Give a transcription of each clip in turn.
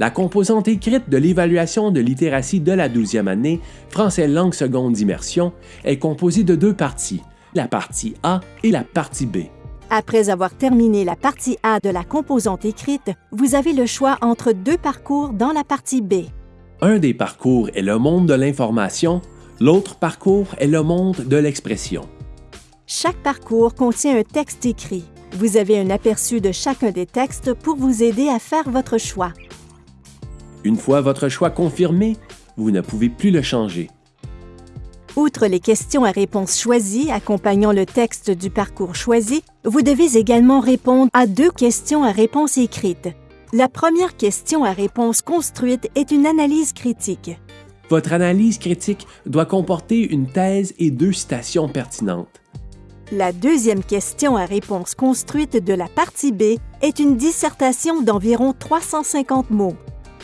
La composante écrite de l'évaluation de littératie de la 12e année, français langue seconde d'immersion, est composée de deux parties, la partie A et la partie B. Après avoir terminé la partie A de la composante écrite, vous avez le choix entre deux parcours dans la partie B. Un des parcours est le monde de l'information, l'autre parcours est le monde de l'expression. Chaque parcours contient un texte écrit. Vous avez un aperçu de chacun des textes pour vous aider à faire votre choix. Une fois votre choix confirmé, vous ne pouvez plus le changer. Outre les questions à réponse choisies accompagnant le texte du parcours choisi, vous devez également répondre à deux questions à réponse écrite. La première question à réponse construite est une analyse critique. Votre analyse critique doit comporter une thèse et deux citations pertinentes. La deuxième question à réponse construite de la partie B est une dissertation d'environ 350 mots.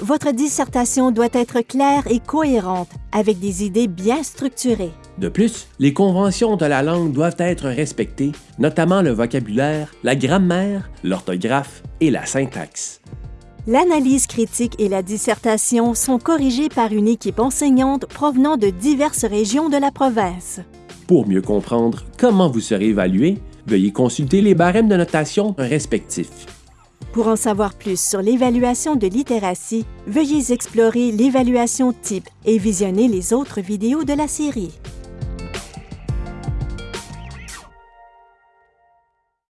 Votre dissertation doit être claire et cohérente, avec des idées bien structurées. De plus, les conventions de la langue doivent être respectées, notamment le vocabulaire, la grammaire, l'orthographe et la syntaxe. L'analyse critique et la dissertation sont corrigées par une équipe enseignante provenant de diverses régions de la province. Pour mieux comprendre comment vous serez évalué, veuillez consulter les barèmes de notation respectifs. Pour en savoir plus sur l'évaluation de littératie, veuillez explorer l'évaluation type et visionner les autres vidéos de la série.